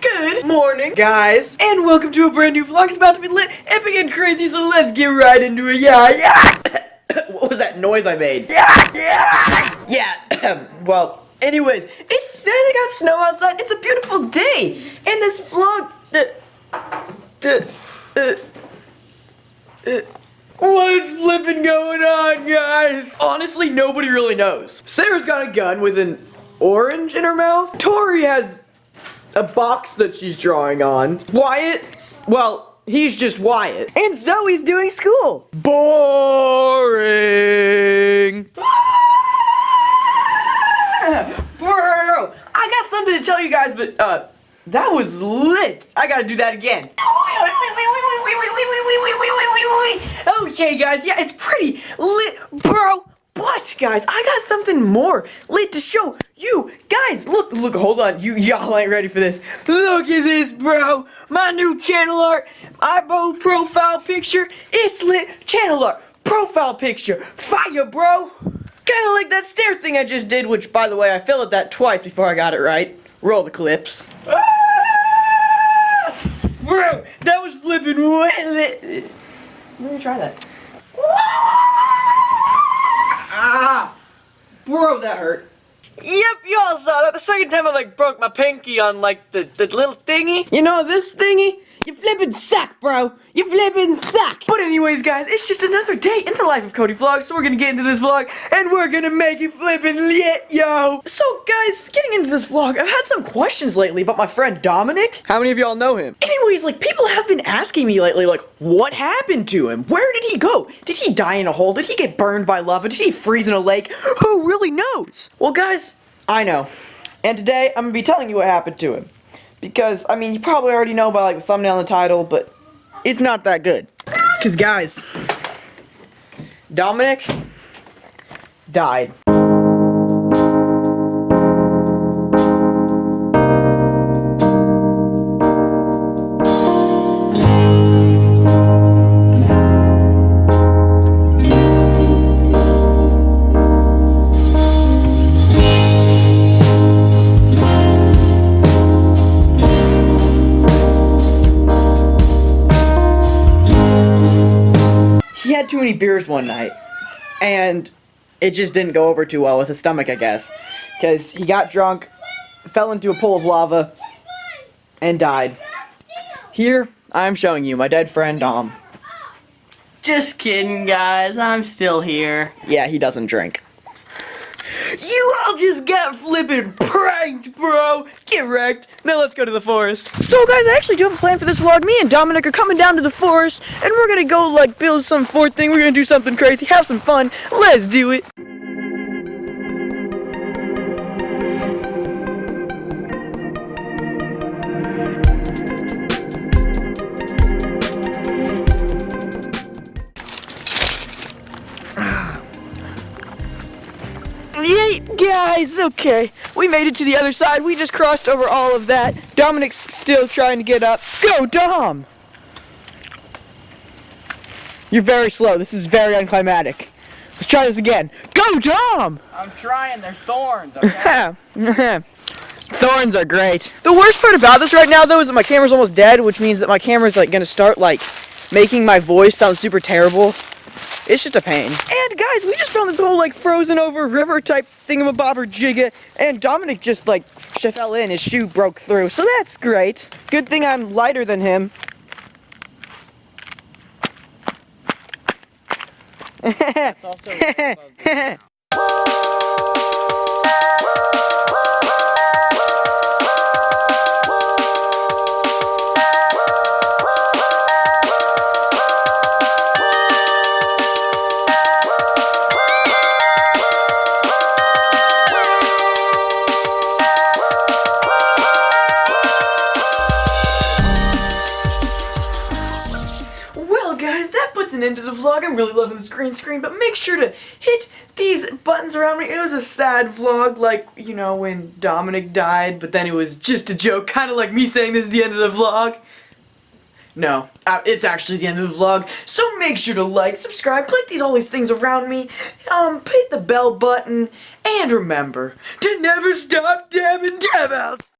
Good morning, guys, and welcome to a brand new vlog. It's about to be lit, epic, and crazy, so let's get right into it. Yeah, yeah. what was that noise I made? Yeah, yeah, yeah. well, anyways, it's Santa got snow outside. It's a beautiful day, and this vlog. Uh, uh, uh, What's flipping going on, guys? Honestly, nobody really knows. Sarah's got a gun with an orange in her mouth. Tori has a box that she's drawing on. Wyatt, well, he's just Wyatt. And Zoe's doing school. Boring. Bro, I got something to tell you guys, but, uh, that was lit. I gotta do that again. Okay, guys, yeah, it's pretty lit, bro. But, guys, I got something more lit to show you guys. Look, look, hold on. You y'all ain't ready for this. Look at this, bro. My new channel art, bold profile picture. It's lit channel art, profile picture. Fire, bro. Kind of like that stair thing I just did, which, by the way, I fell at that twice before I got it right. Roll the clips. Ah! Bro, that was flipping wet lit. Let me try that. Bro, that hurt. Yep, y'all saw that. The second time I like broke my pinky on like the, the little thingy. You know this thingy? You flippin' suck, bro. You flippin' suck. But anyways, guys, it's just another day in the life of Cody Vlog, so we're gonna get into this vlog, and we're gonna make it flippin' lit, yo. So, guys, getting into this vlog, I've had some questions lately about my friend Dominic. How many of y'all know him? Anyways, like, people have been asking me lately, like, what happened to him? Where did he go? Did he die in a hole? Did he get burned by lava? Did he freeze in a lake? Who really knows? Well, guys, I know. And today, I'm gonna be telling you what happened to him. Because, I mean, you probably already know by like the thumbnail and the title, but it's not that good. Because, guys, Dominic died. Too many beers one night, and it just didn't go over too well with his stomach, I guess. Because he got drunk, fell into a pool of lava, and died. Here, I'm showing you my dead friend, Dom. Just kidding, guys. I'm still here. Yeah, he doesn't drink. You all just got flippin' bro! Get wrecked. Now let's go to the forest. So, guys, I actually do have a plan for this vlog. Me and Dominic are coming down to the forest, and we're gonna go, like, build some fort thing. We're gonna do something crazy, have some fun. Let's do it. Yay, guys, okay. We made it to the other side. We just crossed over all of that. Dominic's still trying to get up. Go, Dom! You're very slow. This is very unclimatic. Let's try this again. Go, Dom! I'm trying. There's thorns, okay? thorns are great. The worst part about this right now, though, is that my camera's almost dead, which means that my camera's, like, gonna start, like, making my voice sound super terrible. It's just a pain. And guys, we just found this whole like frozen over river type thingamabobber jigga, and Dominic just like fell in, his shoe broke through, so that's great. Good thing I'm lighter than him. That's also an end to the vlog. I'm really loving this green screen, but make sure to hit these buttons around me. It was a sad vlog, like, you know, when Dominic died, but then it was just a joke, kind of like me saying this is the end of the vlog. No, uh, it's actually the end of the vlog, so make sure to like, subscribe, click these all these things around me, um, hit the bell button, and remember to never stop dabbing dab out.